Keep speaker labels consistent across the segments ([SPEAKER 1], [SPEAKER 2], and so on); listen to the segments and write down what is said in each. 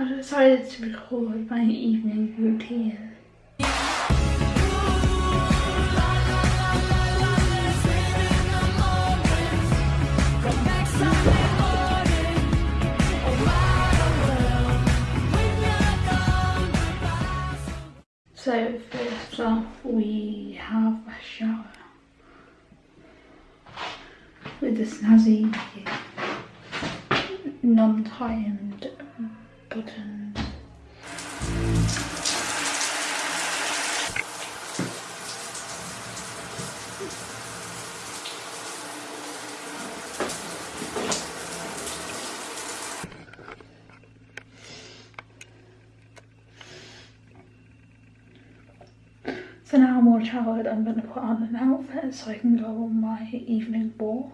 [SPEAKER 1] I decided to record my evening routine. So first off we have a shower with the snazzy non-timed buttons. So now I'm all showered, I'm going to put on an outfit so I can go on my evening walk.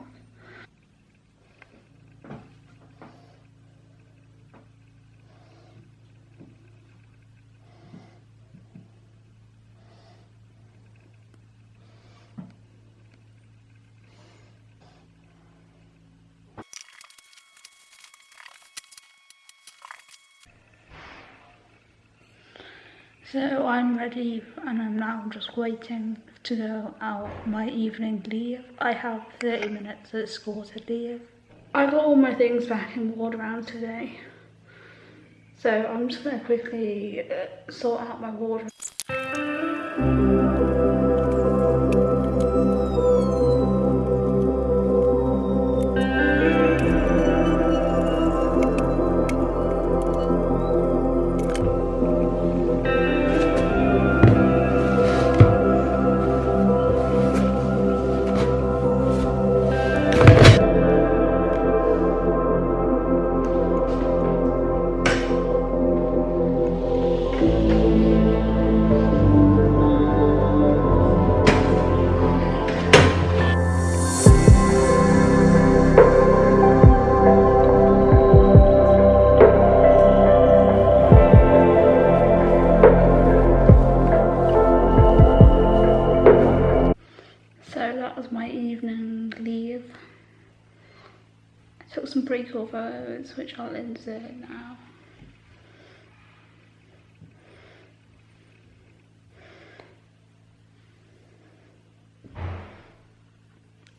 [SPEAKER 1] So I'm ready and I'm now just waiting to go out my evening leave. I have 30 minutes at school to leave. I got all my things back and in around today. So I'm just going to quickly uh, sort out my wardrobe. Took some pretty cool photos, which I'll insert now.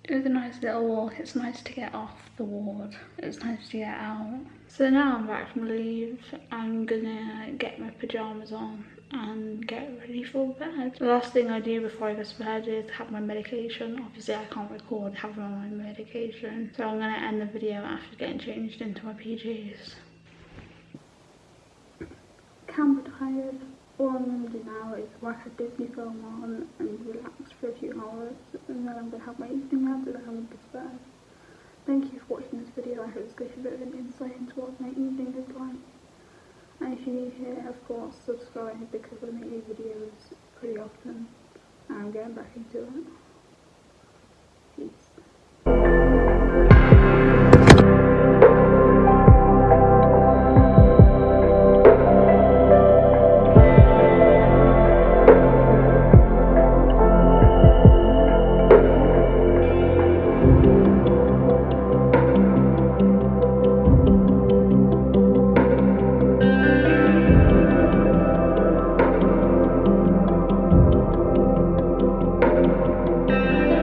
[SPEAKER 1] It was a nice little walk. It's nice to get off the ward. It's nice to get out. So now I'm back from leave. I'm gonna get my pyjamas on and get ready for bed. The last thing I do before I go to bed is have my medication. Obviously I can't record having my medication. So I'm gonna end the video after getting changed into my PJs. Camera tired all I'm going to do now is watch a Disney film on and relax for a few hours and then I'm going to have my evening nap and then I'm going to bed. Thank you for watching this video, I hope it's gives you a bit of an insight into what my evening is like. And if you're new here, of course, subscribe because I make these videos pretty often and I'm getting back into it.